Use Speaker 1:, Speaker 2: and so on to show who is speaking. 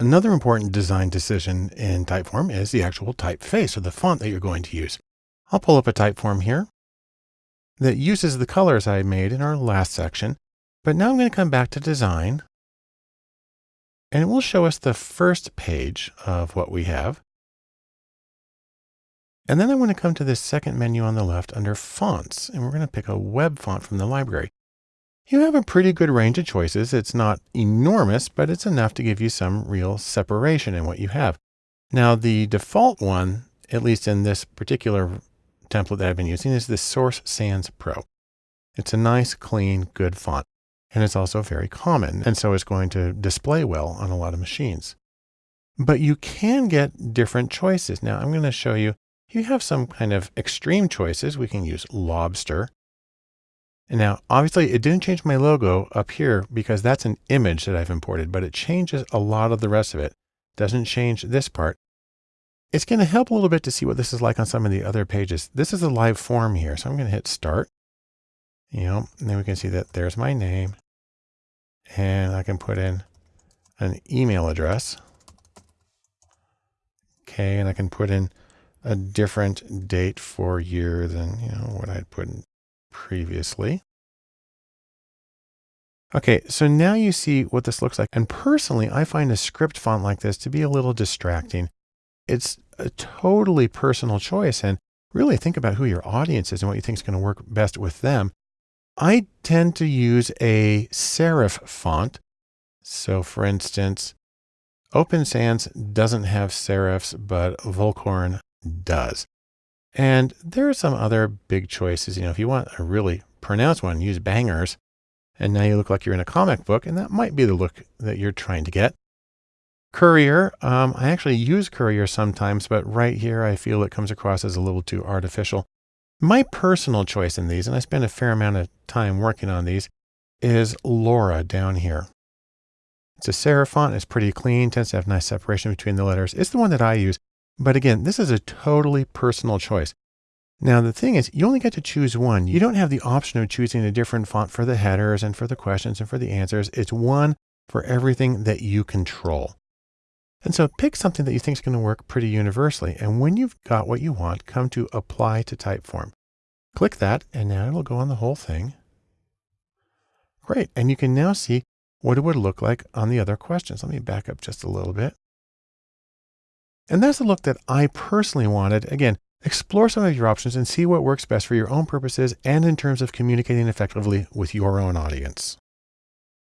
Speaker 1: Another important design decision in Typeform is the actual typeface or the font that you're going to use. I'll pull up a Typeform here that uses the colors I made in our last section. But now I'm going to come back to design and it will show us the first page of what we have. And then I want to come to this second menu on the left under fonts, and we're going to pick a web font from the library. You have a pretty good range of choices. It's not enormous, but it's enough to give you some real separation in what you have. Now the default one, at least in this particular template that I've been using is the Source Sans Pro. It's a nice, clean, good font. And it's also very common. And so it's going to display well on a lot of machines. But you can get different choices. Now I'm going to show you, you have some kind of extreme choices. We can use Lobster. And now, obviously, it didn't change my logo up here because that's an image that I've imported, but it changes a lot of the rest of it. Doesn't change this part. It's going to help a little bit to see what this is like on some of the other pages. This is a live form here. So I'm going to hit start, you know, and then we can see that there's my name and I can put in an email address. Okay. And I can put in a different date for year than, you know, what I'd put in previously. Okay, so now you see what this looks like. And personally, I find a script font like this to be a little distracting. It's a totally personal choice and really think about who your audience is and what you think is going to work best with them. I tend to use a serif font. So for instance, Open Sans doesn't have serifs, but Vollkorn does. And there are some other big choices. You know, if you want a really pronounced one, use bangers. And now you look like you're in a comic book, and that might be the look that you're trying to get. Courier, um, I actually use Courier sometimes, but right here I feel it comes across as a little too artificial. My personal choice in these, and I spend a fair amount of time working on these, is Lora down here. It's a serif font. It's pretty clean, tends to have nice separation between the letters. It's the one that I use. But again, this is a totally personal choice. Now, the thing is, you only get to choose one. You don't have the option of choosing a different font for the headers and for the questions and for the answers. It's one for everything that you control. And so pick something that you think is going to work pretty universally. And when you've got what you want, come to apply to typeform. Click that and now it'll go on the whole thing. Great. And you can now see what it would look like on the other questions. Let me back up just a little bit. And that's the look that I personally wanted. Again, explore some of your options and see what works best for your own purposes and in terms of communicating effectively with your own audience.